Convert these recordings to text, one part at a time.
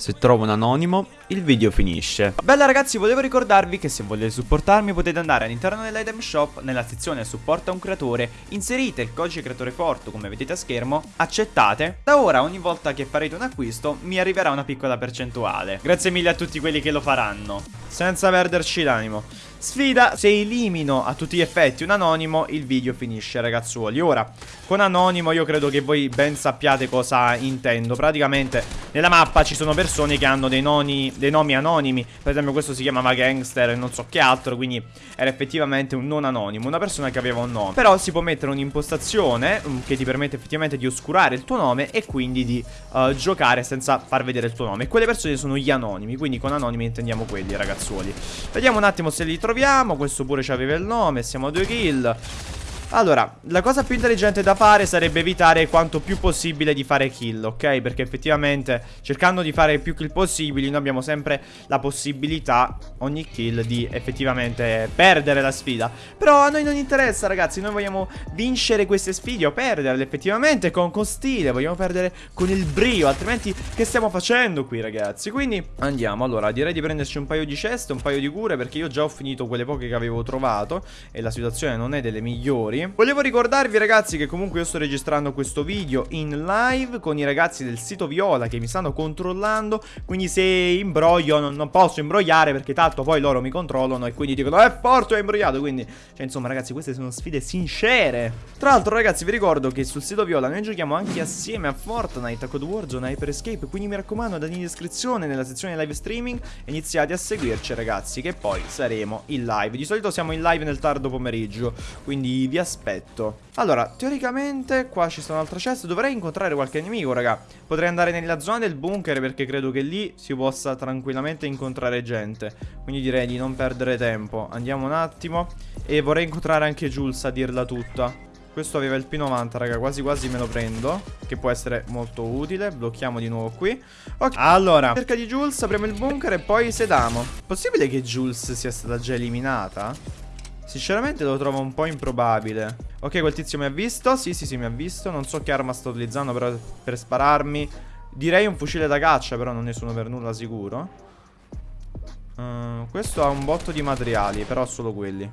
Se trovo un anonimo, il video finisce. Bella ragazzi, volevo ricordarvi che se volete supportarmi potete andare all'interno dell'item shop, nella sezione supporta un creatore, inserite il codice creatore forte come vedete a schermo, accettate. Da ora ogni volta che farete un acquisto mi arriverà una piccola percentuale. Grazie mille a tutti quelli che lo faranno. Senza perderci l'animo. Sfida, se elimino a tutti gli effetti un anonimo, il video finisce ragazzuoli. Ora, con anonimo io credo che voi ben sappiate cosa intendo. Praticamente nella mappa ci sono persone che hanno dei, noni, dei nomi anonimi. Per esempio questo si chiamava Gangster e non so che altro, quindi era effettivamente un non anonimo, una persona che aveva un nome. Però si può mettere un'impostazione mm, che ti permette effettivamente di oscurare il tuo nome e quindi di uh, giocare senza far vedere il tuo nome. E quelle persone sono gli anonimi, quindi con anonimi intendiamo quelli ragazzuoli. Vediamo un attimo se li troviamo troviamo Questo pure ci aveva il nome Siamo a due kill allora, la cosa più intelligente da fare sarebbe evitare quanto più possibile di fare kill, ok? Perché effettivamente cercando di fare più kill possibili noi abbiamo sempre la possibilità, ogni kill, di effettivamente perdere la sfida. Però a noi non interessa ragazzi, noi vogliamo vincere queste sfide o perderle effettivamente con, con stile, vogliamo perdere con il brio, altrimenti che stiamo facendo qui ragazzi? Quindi andiamo, allora direi di prenderci un paio di ceste, un paio di cure perché io già ho finito quelle poche che avevo trovato e la situazione non è delle migliori. Volevo ricordarvi ragazzi che comunque io sto registrando questo video in live con i ragazzi del sito Viola che mi stanno controllando Quindi se imbroglio non, non posso imbrogliare perché tanto poi loro mi controllano e quindi dicono è forte ho imbrogliato Quindi cioè insomma ragazzi queste sono sfide sincere. Tra l'altro ragazzi vi ricordo che sul sito Viola noi giochiamo anche assieme a Fortnite, a Code Warzone, a Hyper Escape Quindi mi raccomando andate in descrizione nella sezione live streaming iniziate a seguirci ragazzi che poi saremo in live. Di solito siamo in live nel tardo pomeriggio quindi vi aspetto aspetto. Allora, teoricamente qua ci sta un'altra chest. Dovrei incontrare qualche nemico, raga. Potrei andare nella zona del bunker Perché credo che lì si possa tranquillamente incontrare gente. Quindi direi di non perdere tempo. Andiamo un attimo. E vorrei incontrare anche Jules a dirla tutta. Questo aveva il P90, raga, quasi quasi me lo prendo Che può essere molto utile. Blocchiamo di nuovo qui. Ok, allora Cerca di Jules, apriamo il bunker e poi sedamo. Possibile che Jules sia stata già eliminata? Sinceramente lo trovo un po' improbabile. Ok quel tizio mi ha visto. Sì sì sì mi ha visto. Non so che arma sto utilizzando però per spararmi. Direi un fucile da caccia Però non ne sono per nulla sicuro. Uh, Questo ha un botto di materiali Però solo quelli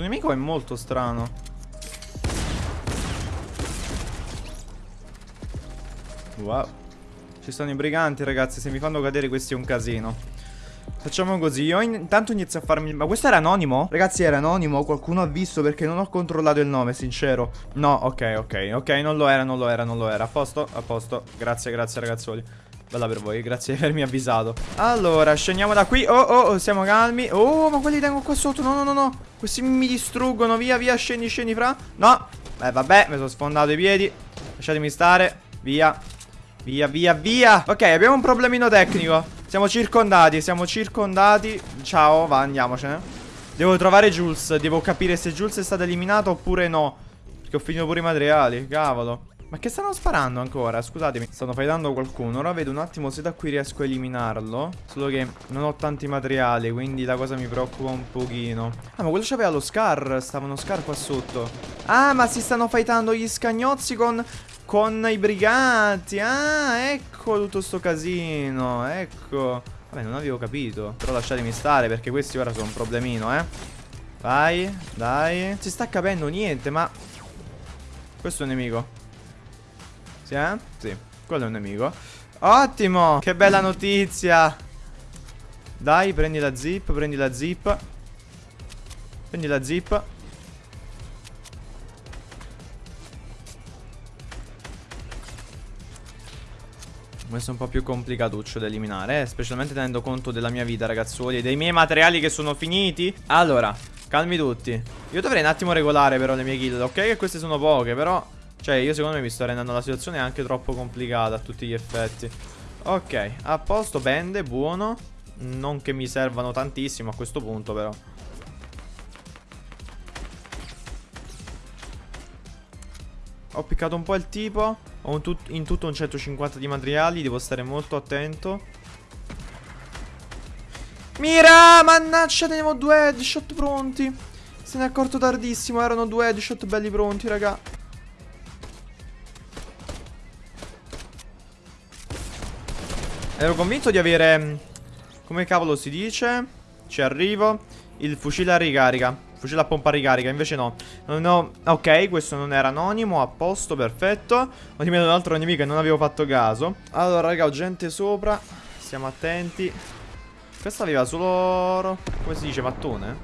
Questo nemico è molto strano. Wow. Ci sono i briganti, ragazzi. Se mi fanno cadere questi è un casino. Facciamo così, io intanto inizio a farmi... Ma questo era anonimo? Ragazzi era anonimo, qualcuno ha visto perché non ho controllato il nome, sincero No, ok, ok, ok, non lo era, non lo era, non lo era A posto, a posto, grazie, grazie ragazzuoli Bella per voi, grazie di avermi avvisato. Allora, scendiamo da qui. Oh, oh, oh, siamo calmi. Oh, ma quelli tengo qua sotto. No, no, no, no. Questi mi distruggono. Via, via, scendi, scendi, fra. No. Beh, vabbè, mi sono sfondato i piedi. Lasciatemi stare. Via. Via, via, via. Ok, abbiamo un problemino tecnico. Siamo circondati, siamo circondati. Ciao, va, andiamocene. Devo trovare Jules. Devo capire se Jules è stato eliminato oppure no. Perché ho finito pure i materiali Cavolo ma che stanno sparando ancora? Scusatemi, stanno fightando qualcuno. Ora vedo un attimo se da qui riesco a eliminarlo. Solo che non ho tanti materiali Quindi la cosa mi preoccupa un pochino. Ah, ma quello c'aveva lo scar. Stavano scar qua sotto. Ah, ma si stanno fightando gli scagnozzi con... Con i briganti Ah, ecco tutto sto casino Ecco. Vabbè, non avevo capito. Però lasciatemi stare perché questi ora sono un problemino, eh. Vai, dai. Non si sta capendo niente, ma Questo è un nemico sì, eh? Sì, quello è un nemico. Ottimo, che bella notizia. Dai, prendi la zip, prendi la zip. Prendi la zip. Questo è un po' più complicatuccio da eliminare eh? Specialmente tenendo conto della mia vita ragazzuoli E dei miei materiali che sono finiti. Allora, calmi tutti. Io dovrei un attimo regolare però le mie kill Ok? Che queste sono poche però cioè io secondo me mi sto rendendo la situazione anche troppo complicata a tutti gli effetti Ok, a posto, bende, buono Non che mi servano tantissimo a questo punto però Ho piccato un po' il tipo. Ho tut in tutto un 150 di materiali. Devo stare molto attento. Mira! Mannaggia, tenevo due headshot pronti. Se ne è accorto tardissimo. Erano due headshot belli pronti, raga. Ero convinto di avere... mm, Come cavolo si dice? Ci arrivo. Il fucile a ricarica. Fucile a pompa a ricarica. Invece no. Non ho... Ok, questo non era anonimo. A posto, perfetto. Ho eliminato un altro nemico e non avevo fatto caso. Allora, raga, ho gente sopra. Stiamo attenti. Questo aveva solo... Come si dice? Mattone?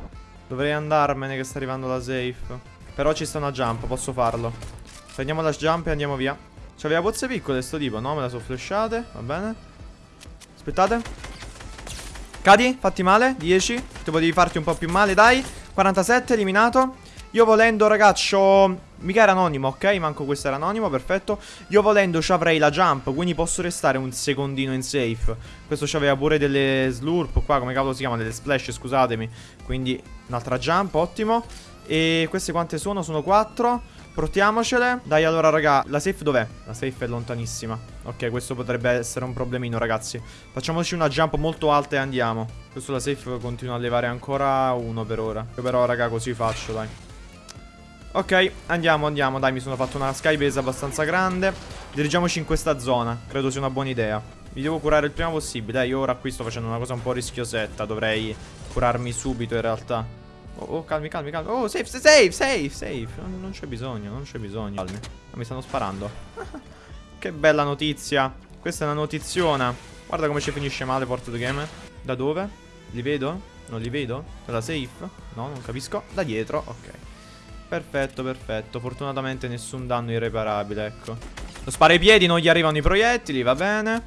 Dovrei andarmene che sta arrivando la safe. Però ci sta una jump, posso farlo. Prendiamo la jump e andiamo via. C'aveva pozze piccole sto tipo, no? Me la sono flashate, va bene. Aspettate. Cadi, fatti male, 10. Ti potevi farti un po' più male, dai. 47, eliminato. Io volendo, ragazzo... Mica era anonimo, ok? Manco questo era anonimo, perfetto. Io volendo ci avrei la jump, quindi posso restare un secondino in safe. Questo c'aveva pure delle slurp qua, come cavolo si chiama? Delle splash, scusatemi. Quindi un'altra jump, ottimo. E queste quante sono? Sono 4. Portiamocele. Dai, allora, raga, la safe dov'è? La safe è lontanissima. Ok, questo potrebbe essere un problemino, ragazzi. Facciamoci una jump molto alta e andiamo. Questo la safe continua a levare ancora uno per ora. Però, raga, così faccio, dai. Ok, andiamo, andiamo. Dai, mi sono fatto una skybase abbastanza grande. Dirigiamoci in questa zona. Credo sia una buona idea. Mi devo curare il prima possibile. Eh, io ora qui sto facendo una cosa un po' rischiosetta. Dovrei curarmi subito, in realtà. Oh, oh, calmi, calmi, calmi. Oh, safe, safe, safe, safe. Non, non c'è bisogno, non c'è bisogno. Calmi. Ah, mi stanno sparando. che bella notizia. Questa è una notiziona. Guarda come ci finisce male Porto the Game. Da dove? Li vedo? Non li vedo? Dalla safe? No, non capisco. Da dietro, ok. Perfetto, perfetto. Fortunatamente nessun danno irreparabile, ecco. Lo spara ai piedi, non gli arrivano i proiettili, va bene.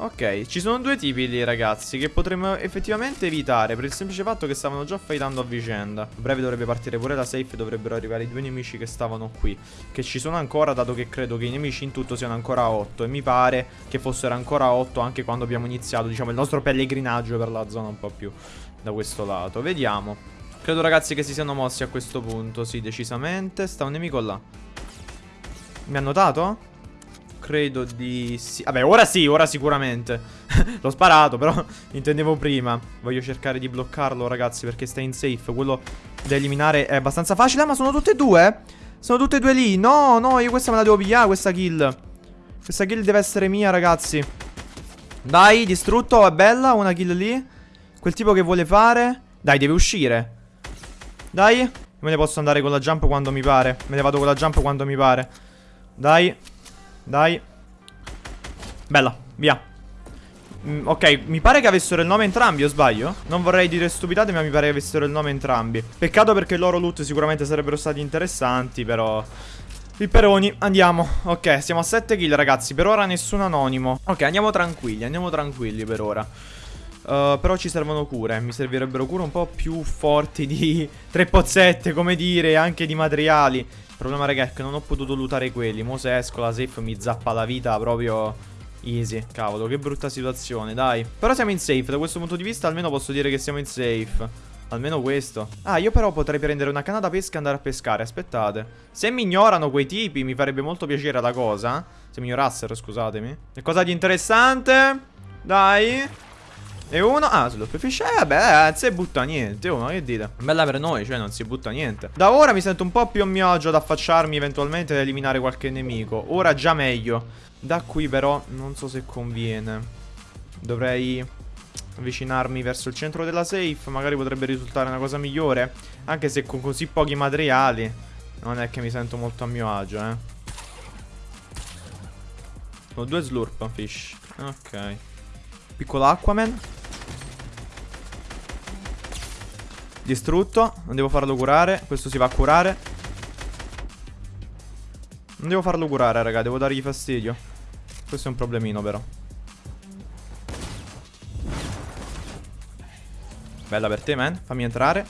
Ok, ci sono due tipi lì, ragazzi, che potremmo effettivamente evitare per il semplice fatto che stavano già fightando a vicenda. A breve dovrebbe partire pure la safe, dovrebbero arrivare i due nemici che stavano qui. Che ci sono ancora, dato che credo che i nemici in tutto siano ancora 8. E mi pare che fossero ancora 8 anche quando abbiamo iniziato, diciamo, il nostro pellegrinaggio per la zona un po' più da questo lato. Vediamo. Credo, ragazzi, che si siano mossi a questo punto. Sì, decisamente. Sta un nemico là. Mi ha notato? Credo di sì. Vabbè, ora sì, ora sicuramente. L'ho sparato, però intendevo prima. Voglio cercare di bloccarlo, ragazzi, perché sta in safe. Quello da eliminare è abbastanza facile. Ah, ma sono tutte e due? Sono tutte e due lì. No, no, io questa me la devo pigliare, questa kill. Questa kill deve essere mia, ragazzi. Dai, distrutto, è bella. Una kill lì. Quel tipo che vuole fare. Dai, deve uscire. Dai. Me ne posso andare con la jump quando mi pare. Me ne vado con la jump quando mi pare. Dai. Dai. Bella, via. Mm, ok, mi pare che avessero il nome entrambi, o sbaglio? Non vorrei dire stupidate, ma mi pare che avessero il nome entrambi. Peccato perché i loro loot sicuramente sarebbero stati interessanti, però... Pipperoni, andiamo. Ok, siamo a 7 kill, ragazzi. Per ora nessun anonimo. Ok, andiamo tranquilli, andiamo tranquilli per ora. Uh, però ci servono cure. Mi servirebbero cure un po' più forti di tre pozzette, come dire, anche di materiali. Il problema, raga, è che non ho potuto lootare quelli. Mo se esco la safe mi zappa la vita proprio easy. Cavolo, che brutta situazione, dai. Però siamo in safe, da questo punto di vista almeno posso dire che siamo in safe. Almeno questo. Ah, io però potrei prendere una canna da pesca e andare a pescare, aspettate. Se mi ignorano quei tipi, mi farebbe molto piacere la cosa. Se mi ignorassero, scusatemi. E cosa di interessante? Dai. E uno, ah, slurpfish, eh vabbè, si butta niente, oh, ma che dite? Bella per noi, cioè non si butta niente. Da ora mi sento un po' più a mio agio ad affacciarmi eventualmente ad eliminare qualche nemico. Ora già meglio. Da qui però non so se conviene. Dovrei avvicinarmi verso il centro della safe Magari potrebbe risultare una cosa migliore. Anche se con così pochi materiali Non è che mi sento molto a mio agio, eh. Ho due slurp fish. Ok. Piccolo Aquaman Distrutto. Non devo farlo curare. Questo si va a curare. Non devo farlo curare raga. Devo dargli fastidio. Questo è un problemino però. Bella per te man. Fammi entrare.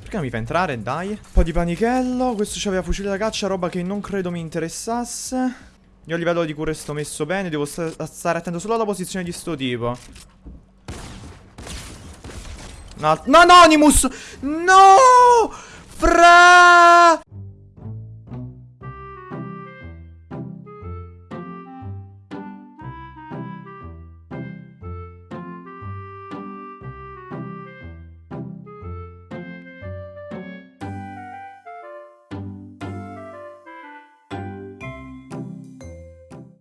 Perché non mi fa entrare? Dai. Un po' di panichello Questo c'aveva fucile da caccia Roba che non credo mi interessasse. Io a livello di cure sto messo bene. Devo sta stare attento solo alla posizione di sto tipo No, Anonymous! No! Fra!